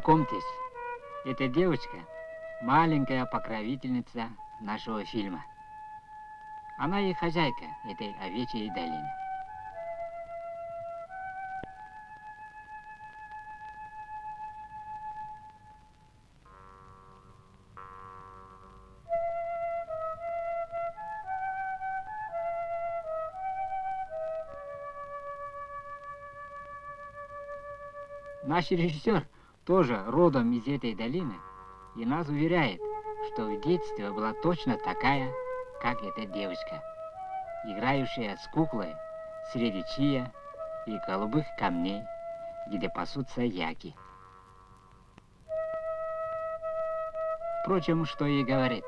Знакомьтесь, эта девочка – маленькая покровительница нашего фильма. Она и хозяйка этой овечьей долины. Наш режиссер тоже родом из этой долины и нас уверяет, что в детстве была точно такая, как эта девочка, играющая с куклой среди чия и голубых камней, где пасутся яки. Впрочем, что и говорит,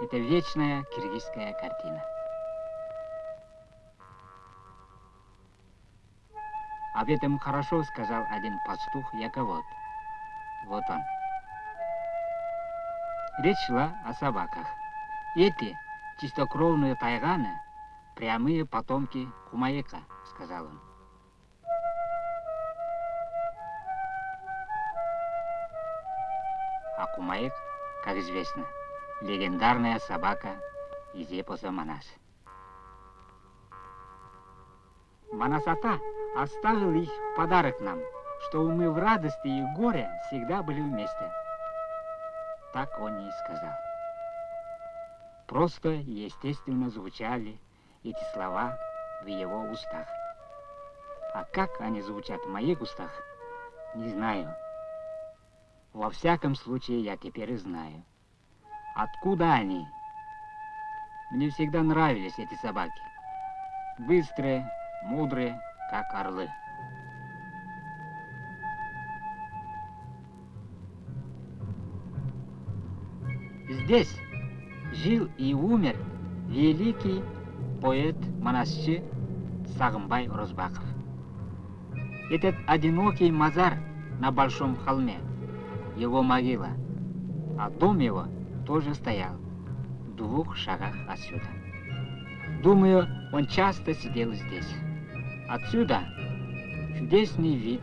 это вечная киргизская картина. Об этом хорошо сказал один пастух Яковод. Вот он. Речь шла о собаках. Эти чистокровные тайганы – прямые потомки Кумаека, сказал он. А Кумаек, как известно, легендарная собака из эпоса Манас. Манасата оставил их в подарок нам, что мы в радости и горе всегда были вместе. Так он и сказал. Просто и естественно звучали эти слова в его устах. А как они звучат в моих устах, не знаю. Во всяком случае, я теперь знаю. Откуда они? Мне всегда нравились эти собаки. Быстрые, мудрые, как орлы. Здесь жил и умер великий поэт-монасчы Сагымбай Розбаков. Этот одинокий мазар на большом холме, его могила, а дом его тоже стоял в двух шагах отсюда. Думаю, он часто сидел здесь. Отсюда чудесный вид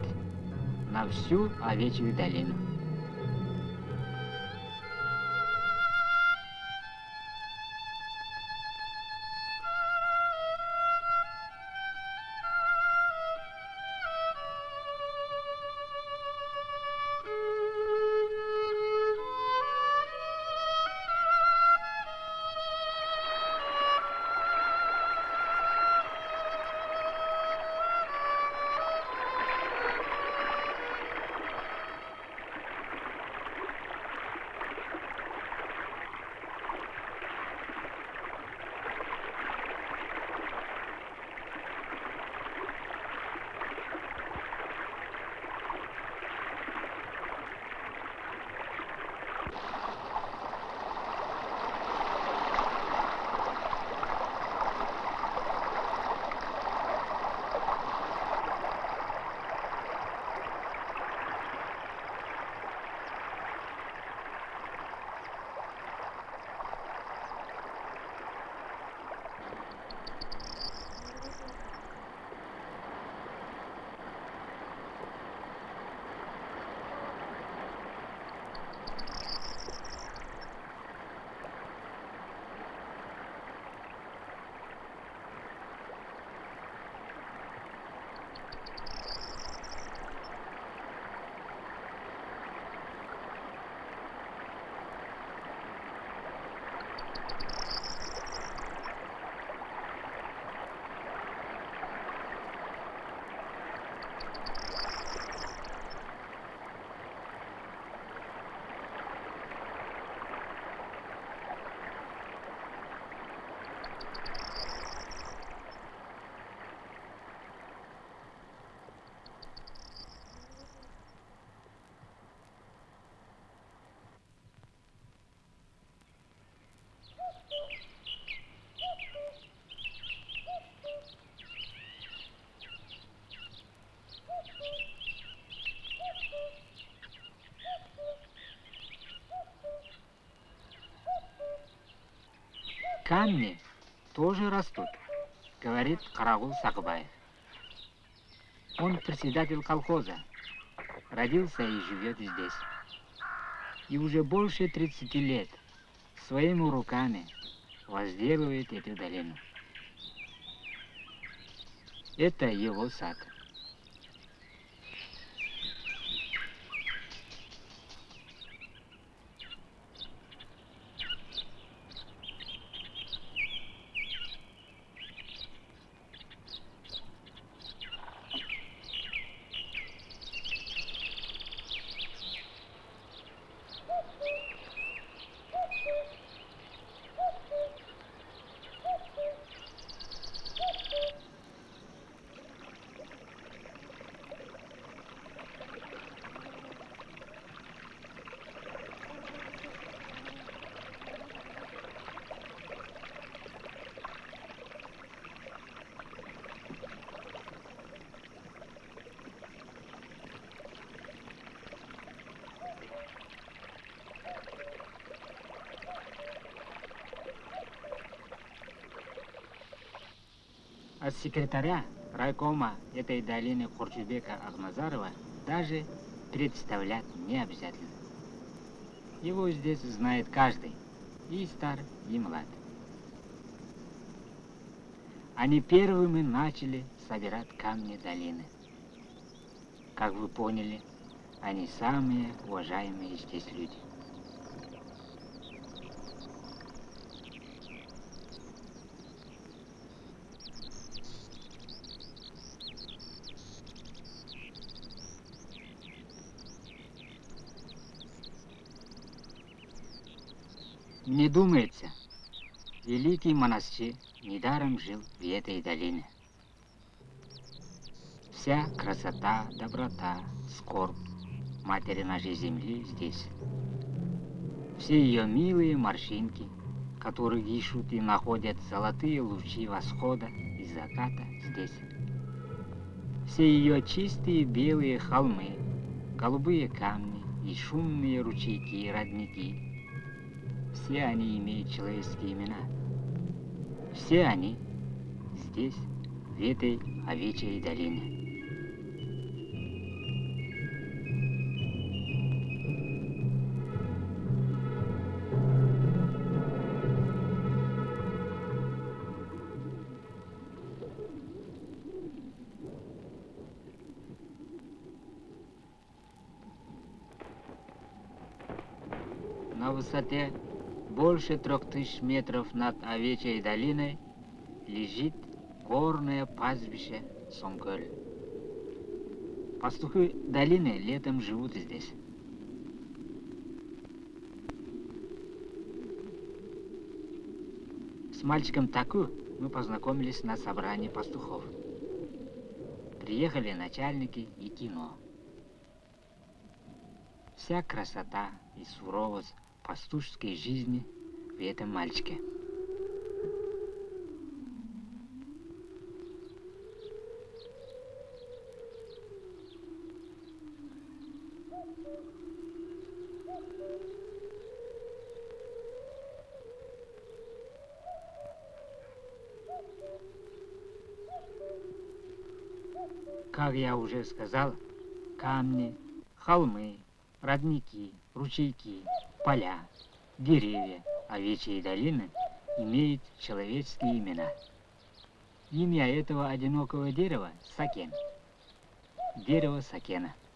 на всю овечью долину. Камни тоже растут, говорит Карагул Сакбаев. Он председатель колхоза, родился и живет здесь. И уже больше 30 лет своими руками возделывает эту долину. Это его сад. От секретаря райкома этой долины Хорчубека Ахмазарова даже представлять не обязательно. Его здесь знает каждый, и стар, и млад. Они первыми начали собирать камни долины. Как вы поняли, они самые уважаемые здесь люди. Мне думается, великий монастырь недаром жил в этой долине. Вся красота, доброта, скорбь матери нашей земли здесь. Все ее милые морщинки, которые ищут и находят золотые лучи восхода и заката здесь. Все ее чистые белые холмы, голубые камни и шумные ручейки и родники – все они имеют человеческие имена. Все они здесь, в этой овечьей долине. На высоте больше трех тысяч метров над Овечьей долиной лежит горное пастбище Сомколь. Пастухи долины летом живут здесь. С мальчиком Таку мы познакомились на собрании пастухов. Приехали начальники и кино. Вся красота и суровость пастушеской жизни в этом мальчике. Как я уже сказал, камни, холмы, родники, ручейки, поля, деревья овечьей долины имеют человеческие имена. Имя этого одинокого дерева – Сакен. Дерево Сакена –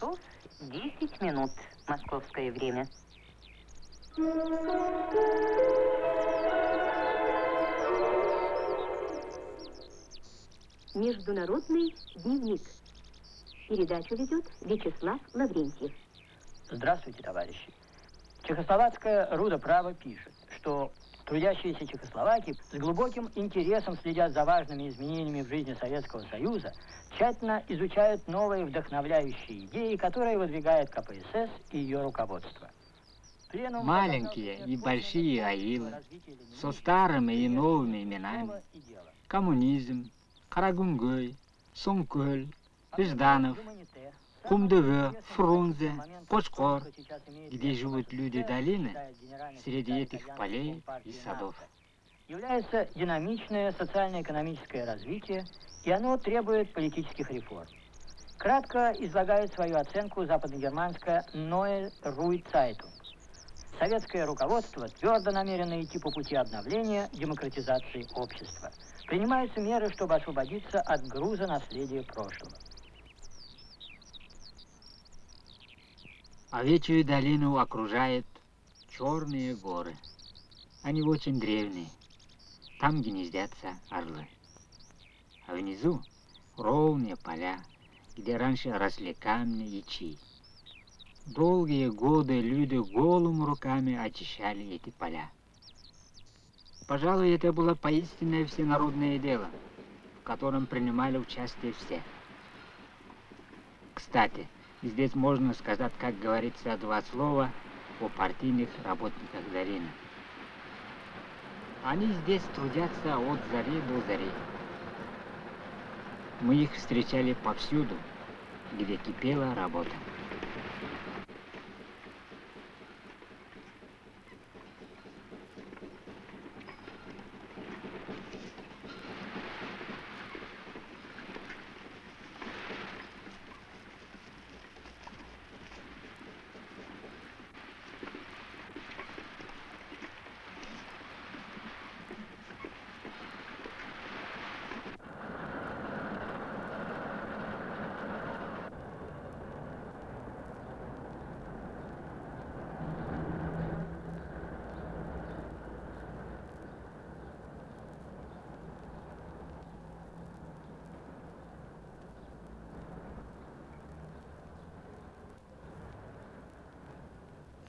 часов 10 минут московское время. Международный дневник. Передачу ведет Вячеслав Лаврентьев. Здравствуйте, товарищи. Чехословацкая Руда Право пишет, что трудящиеся Чехословакии с глубоким интересом следят за важными изменениями в жизни Советского Союза, тщательно изучают новые вдохновляющие идеи, которые выдвигает КПСС и ее руководство. Маленькие и большие аилы, со старыми и новыми именами. Коммунизм, Карагунгой, Сумкölь, Жданов, Кумдыве, Фрунзе, Кочкор, где живут люди долины, среди этих полей и садов. Является динамичное социально-экономическое развитие, и оно требует политических реформ. Кратко излагает свою оценку западногерманская Neue Ruhe Zeitung. Советское руководство твердо намерено идти по пути обновления демократизации общества. Принимаются меры, чтобы освободиться от груза наследия прошлого. Овечью долину окружают черные горы. Они очень древние. Там гнездятся орлы. А внизу ровные поля, где раньше росли камни и чи. Долгие годы люди голыми руками очищали эти поля. Пожалуй, это было поистинное всенародное дело, в котором принимали участие все. Кстати, здесь можно сказать, как говорится, два слова о партийных работниках долины. Они здесь трудятся от зари до зари. Мы их встречали повсюду, где кипела работа.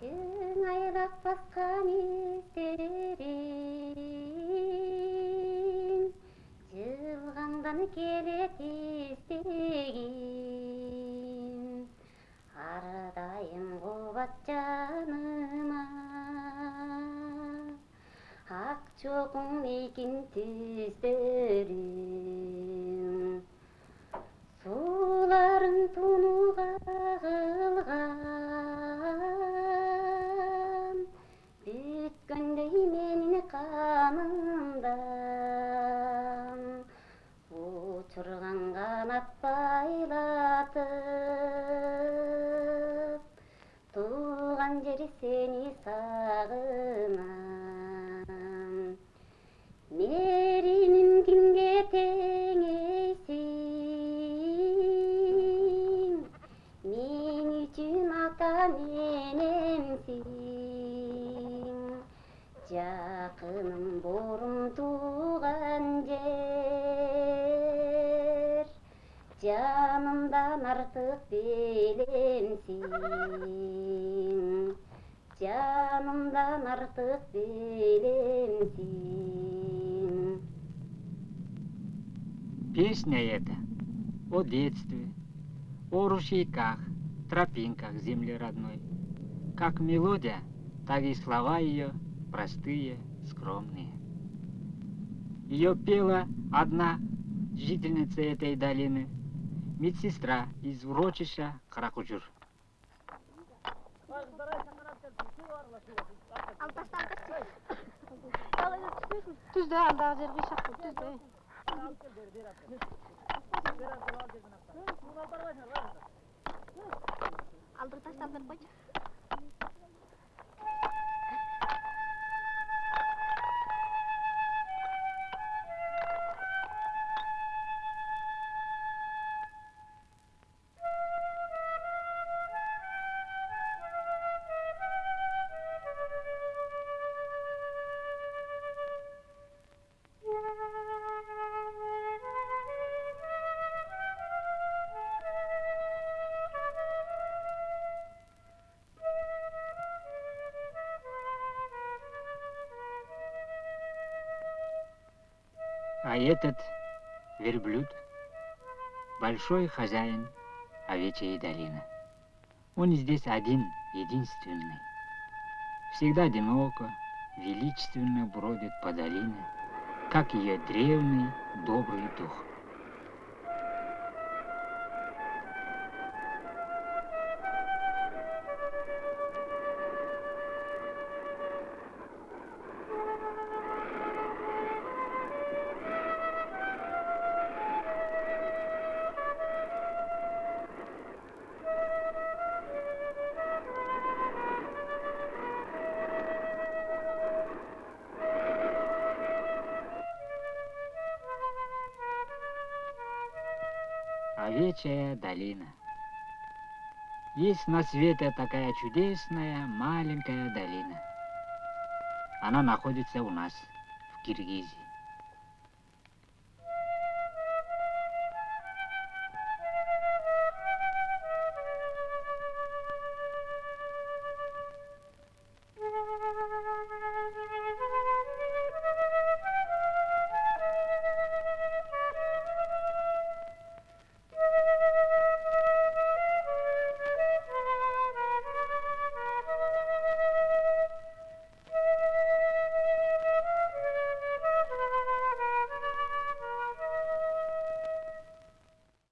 сен айрақ басқан іздер Жылғандан келет келіп іздеген ардайым қуат жаныма. Ақ жоғың екен төздірім суларың тұнуға қанат байлатып туған жер сені сағына, жанымдан артык белемсиң жанымдан артык белемсиң Песня эта о детстве, о ручейках, тропинках земли родной. Как мелодия, так и слова ее простые, скромные. Ее пела одна жительница этой долины, медсестра из урочища Каракучур. Түзде алдағы жерге шақты түзде. Алдыр таштап беріп қойшы. А этот верблюд – большой хозяин овечьей долины. Он здесь один, единственный. Всегда одиноко, величественно бродит по долине, как ее древний добрый дух. Овечья долина. Есть на свете такая чудесная маленькая долина. Она находится у нас, в Киргизии.